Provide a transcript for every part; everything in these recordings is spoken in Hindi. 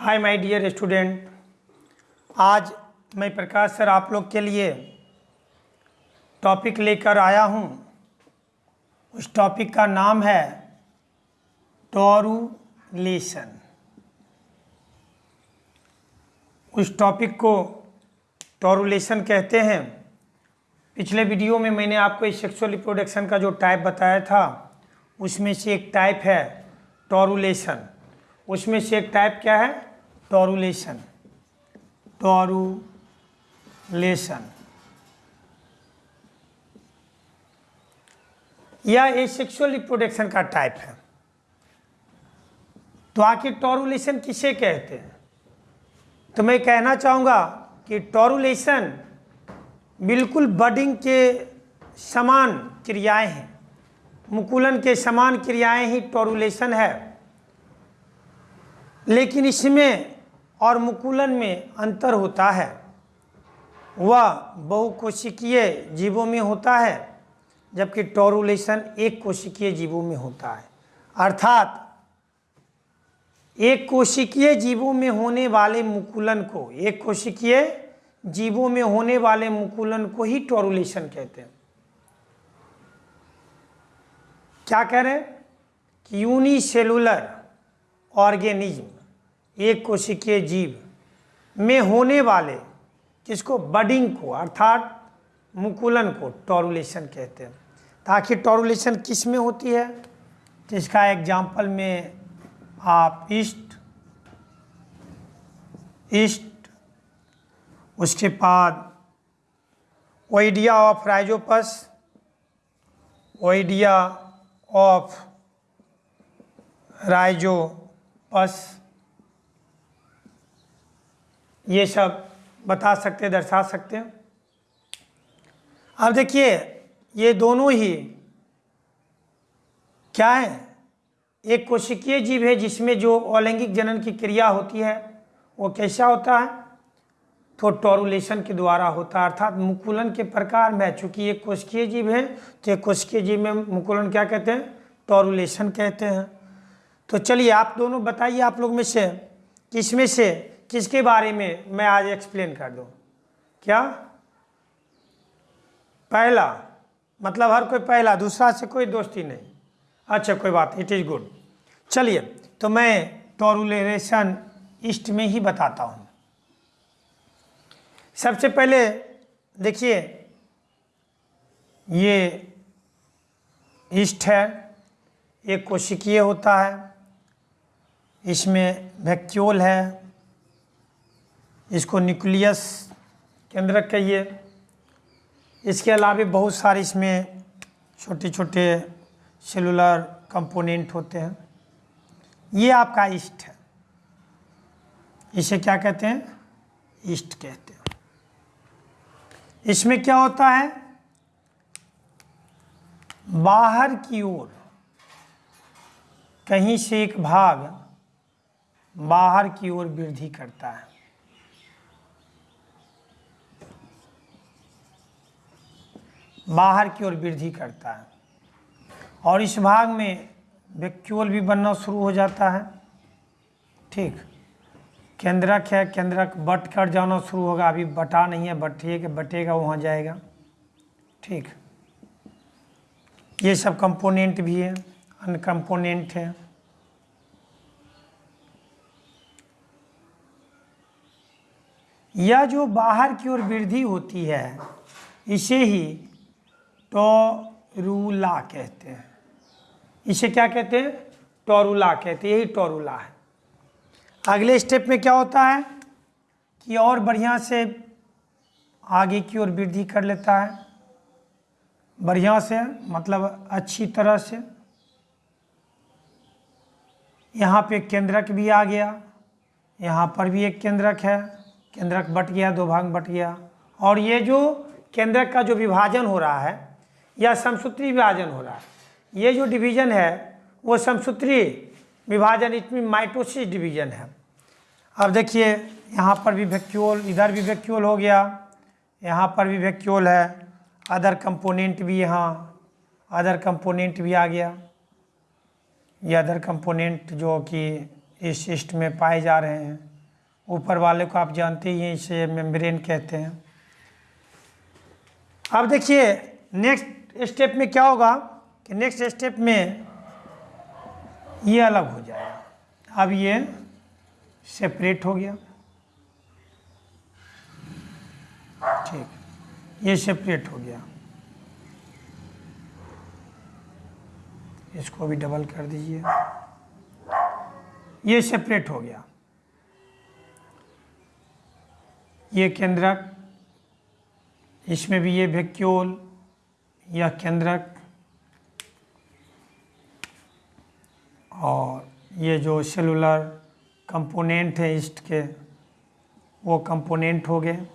हाय माय डियर स्टूडेंट आज मैं प्रकाश सर आप लोग के लिए टॉपिक लेकर आया हूँ। उस टॉपिक का नाम है टॉरुलेशन उस टॉपिक को टॉरुलेशन कहते हैं। पिछले वीडियो में मैंने आपको इस सेक्सुअल रिप्रोडक्शन का जो टाइप बताया था, उसमें से एक टाइप है टॉरुलेशन उसमें से एक टाइप क्या है? टॉरुलेशन टॉरुलेशन। यह एक सेक्सुअल रिप्रोडक्शन का टाइप है। तो आखिर टॉरुलेशन किसे कहते हैं? तो मैं कहना चाहूँगा कि टॉरुलेशन बिल्कुल बडिंग के समान क्रियाएँ हैं। मुकुलन के समान क्रियाएँ ही टॉरुलेशन है। लेकिन इसमें और मुकुलन में अंतर होता है। वह बहुकोशिकीय जीवों में होता है, जबकि टॉरुलेशन एक कोशिकीय जीवों में होता है। अर्थात एक कोशिकीय जीवों में होने वाले मुकुलन को एक कोशिकीय जीवों में होने वाले मुकुलन को ही टॉरुलेशन कहते हैं। क्या कह रहे हैं? कि यूनिसेलुलर ऑर्गेनिज्म एक कोशिकीय जीव में होने वाले किसको बडिंग को, अर्थात मुकुलन को टॉरुलेशन कहते हैं। ताकि टॉरुलेशन किसमें होती है? इसका एग्ज़ाम्पल में आप ईस्ट ईस्ट, उसके बाद oidia of Rhizopus oidia of Rhizopus ये सब बता सकते हैं, दर्शा सकते हैं। अब देखिए, ये दोनों ही क्या है? एक कोशिकीय जीव है जिसमें जो अलैंगिक जनन की क्रिया होती है, वो कैसा होता है? तो टोरुलेशन के द्वारा होता है, अर्थात मुकुलन के प्रकार में। चूँकि एक कोशिकीय जीव है तो एक कोशिकीय जीव में मुकुलन क्या कहते हैं? टोरुलेशन कहते हैं। तो चलिए, आप दोनों बताइए आप लोग में से, किसमें से किसके बारे में मैं आज एक्सप्लेन कर दूँ? क्या? पहला मतलब हर कोई पहला, दूसरा से कोई दोस्ती नहीं। अच्छा कोई बात इट इज़ गुड चलिए तो मैं टॉरुलेशन ईस्ट में ही बताता हूँ। सबसे पहले देखिए, ये ईस्ट है, एक कोशिकीय होता है, इसमें वैक्यूल है इसको न्यूक्लियस केंद्रक कहिए इसके अलावा बहुत सारे इसमें छोटे छोटे सेलुलर कंपोनेंट होते हैं। ये आपका ईस्ट है। इसे क्या कहते हैं? ईस्ट कहते हैं। इसमें क्या होता है? बाहर की ओर, कहीं से एक भाग बाहर की ओर वृद्धि करता है। बाहर की ओर वृद्धि करता है। और इस भाग में वैक्यूल भी बनना शुरू हो जाता है। ठीक। केंद्रक है, केंद्रक बट कर जाना शुरू होगा। अभी बटा नहीं है बटिए के, बटेगा, वहाँ जाएगा। ठीक। ये सब कंपोनेंट भी है, अन्य कंपोनेंट है। यह जो बाहर की ओर वृद्धि होती है, इसे ही टोरूला कहते हैं। इसे क्या कहते हैं? टोरूला कहते हैं। यही टोरूला है। अगले स्टेप में क्या होता है? कि और बढ़िया से आगे की ओर वृद्धि कर लेता है। बढ़िया से मतलब अच्छी तरह से। यहाँ पे केंद्रक भी आ गया। यहाँ पर भी एक केंद्रक है। केंद्रक बट गया, दो भाग बट गया। और ये जो केंद्रक का जो विभाजन हो रहा है या समसूत्री विभाजन हो रहा है। ये जो डिवीज़न है, वो समसूत्री विभाजन इसमें माइटोसिस डिवीज़न है। अब देखिए, यहाँ पर भी वैक्यूल इधर भी वैक्यूल हो गया। यहाँ पर भी वैक्यूल है। अदर कंपोनेंट भी यहाँ अदर कंपोनेंट भी आ गया। ये अदर कंपोनेंट जो कि इस सिस्ट में पाए जा रहे हैं। ऊपर वाले को आप जानते ही हैं, इसे मेम्ब्रेन कहते हैं। अब देखिए नेक्स्ट स्टेप में क्या होगा कि नेक्स्ट स्टेप में ये अलग हो जाएगा। अब ये सेपरेट हो गया। ठीक। ये सेपरेट हो गया। इसको भी डबल कर दीजिए। ये सेपरेट हो गया। ये केंद्रक, इसमें भी ये वैक्यूल यह केंद्रक और ये जो सेलुलर कंपोनेंट है ईस्ट के, वो कंपोनेंट हो गए।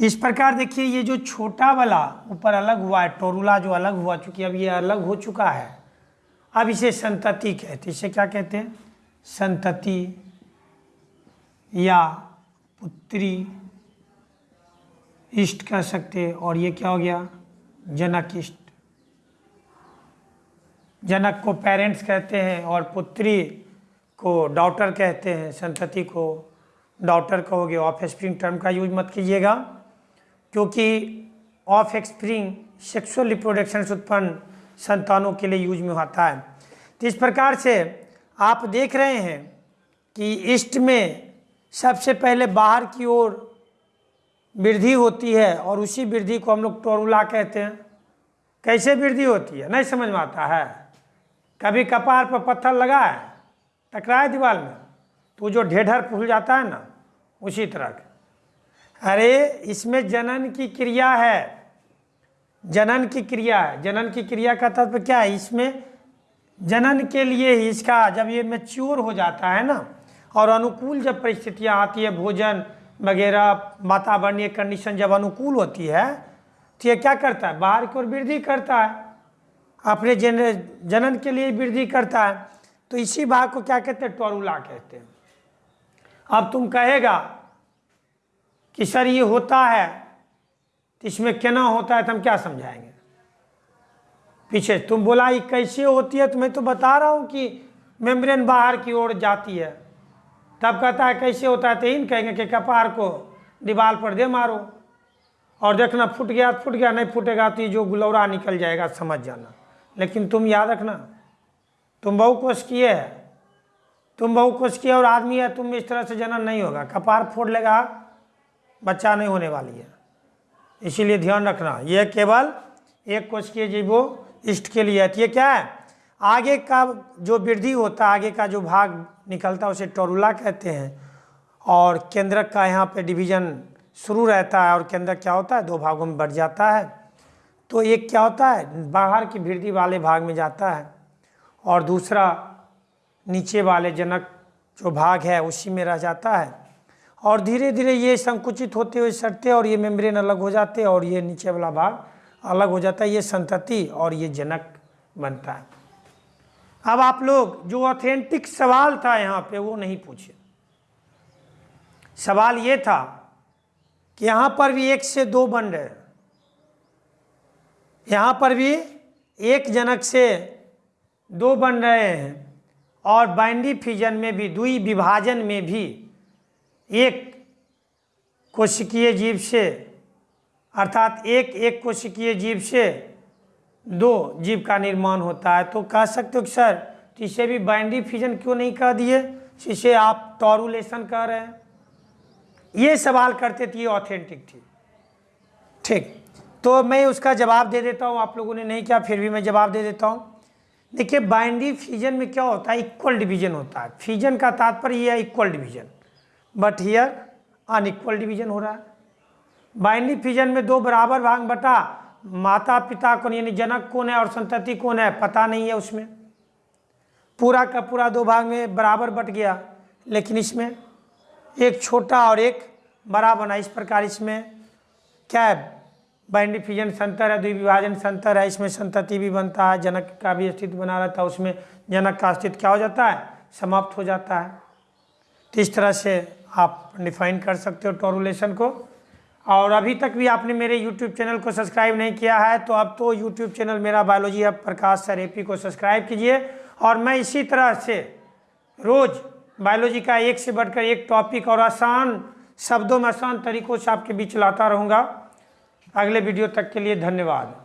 इस प्रकार देखिए, ये जो छोटा वाला, ऊपर अलग हुआ है टोरुला जो अलग हुआ, चूँकि अब ये अलग हो चुका है। अब इसे संतति कहते इसे क्या कहते हैं? संतति या पुत्री इष्ट कह सकते और ये क्या हो गया? जनक इष्ट। जनक को पेरेंट्स कहते हैं और पुत्री को डॉटर कहते हैं, संतति को डॉटर कहोगे। ऑफ़ स्प्रिंग टर्म का यूज़ मत कीजिएगा, क्योंकि ऑफ़ एक्सप्रिंग सेक्सुअल रिप्रोडक्शन उत्पन्न संतानों के लिए यूज़ में होता है। तो इस प्रकार से आप देख रहे हैं कि ईस्ट में सबसे पहले बाहर की ओर वृद्धि होती है और उसी वृद्धि को हम लोग टोरुला कहते हैं। कैसे वृद्धि होती है? नहीं समझ में आता है। कभी कपार पर पत्थर लगा है टकराए दीवार में तो जो ढेढ़र फूल जाता है ना, उसी तरह का। अरे, इसमें जनन की क्रिया है। जनन की क्रिया है। जनन की क्रिया का तत्व क्या है? इसमें जनन के लिए ही इसका जब ये मेच्योर हो जाता है ना, और अनुकूल जब परिस्थितियाँ आती है, भोजन वगैरह वातावरणीय कंडीशन जब अनुकूल होती है तो ये क्या करता है? बाहर की ओर वृद्धि करता है। अपने जन, जनन के लिए वृद्धि करता है। तो इसी भाग को क्या कहते हैं? टोरुला कहते हैं। अब तुम कहेगा कि, सर, ये होता है तो इसमें केना होता है तो हम क्या समझाएँगे? पीछे, तुम बोला, ये कैसे होती है? तो मैं तो बता रहा हूँ कि मेम्ब्रेन बाहर की ओर जाती है। तब कहता है, कैसे होता है तो इन कहेंगे कि, कपार को दीवार पर दे मारो और देखना फूट गया फूट गया, नहीं फूटेगा तो ये जो गुलौरा निकल जाएगा, समझ जाना। लेकिन तुम याद रखना, तुम बहु कोश किए है, तुम बहु कोश किए और आदमी है, तुम इस तरह से जनन नहीं होगा। कपार फोड़ लेगा, बच्चा नहीं होने वाली है। इसीलिए ध्यान रखना यह केवल एक कोशिकीय जीवो इष्ट के लिए है। तो ये क्या है? आगे का जो वृद्धि होता है आगे का जो भाग निकलता है उसे टोरुला कहते हैं। और केंद्रक का यहाँ पे डिवीज़न शुरू रहता है और केंद्रक क्या होता है? दो भागों में बढ़ जाता है। तो एक क्या होता है? बाहर की वृद्धि वाले भाग में जाता है और दूसरा नीचे वाले जनक जो भाग है, उसी में रह जाता है। और धीरे धीरे ये संकुचित होते हुए सटते और ये मेम्ब्रेन अलग हो जाते और ये नीचे वाला भाग अलग हो जाता है, ये संतति और ये जनक बनता है। अब आप लोग जो ऑथेंटिक सवाल था यहाँ पे, वो नहीं पूछे। सवाल ये था कि यहाँ पर भी एक से दो बन रहे यहाँ पर भी एक जनक से दो बन रहे हैं और बाइंडी फिजन में भी दुई विभाजन में भी एक कोशिकीय जीव से, अर्थात एक एक कोशिकीय जीव से दो जीव का निर्माण होता है। तो कह सकते हो कि सर इसे भी बाइंडी फिजन क्यों नहीं कह दिए? इसे आप टॉरुलेशन कह रहे हैं। ये सवाल करते थे, ये ऑथेंटिक थी। ठीक। तो मैं उसका जवाब दे देता हूँ। आप लोगों ने नहीं किया, फिर भी मैं जवाब दे देता हूँ। देखिए बाइंडी फिजन में क्या होता है? इक्वल डिवीज़न होता है। फिजन का तात्पर्य ये है equal division but here unequal division हो रहा है। बाइंडी फिजन में दो बराबर भाग बटा माता पिता कौन यानी जनक कौन है और संतति कौन है, पता नहीं है उसमें। पूरा का पूरा दो भाग में बराबर बट गया, लेकिन इसमें एक छोटा और एक बड़ा बना। इस प्रकार इसमें क्या है? बाइंडी फिजन संतर है, द्विविभाजन संतर है, इसमें संतति भी बनता है, जनक का भी अस्तित्व बना रहता है, उसमें जनक का अस्तित्व क्या हो जाता है? समाप्त हो जाता है। तो इस तरह से आप डिफाइन कर सकते हो टोरुलेशन को। और अभी तक भी आपने मेरे YouTube चैनल को सब्सक्राइब नहीं किया है तो अब तो YouTube चैनल मेरा बायोलॉजी अब प्रकाश सर एपी को सब्सक्राइब कीजिए। और मैं इसी तरह से रोज़ बायोलॉजी का एक से बढ़कर एक टॉपिक और आसान शब्दों में आसान तरीकों से आपके बीच लाता रहूँगा। अगले वीडियो तक के लिए धन्यवाद।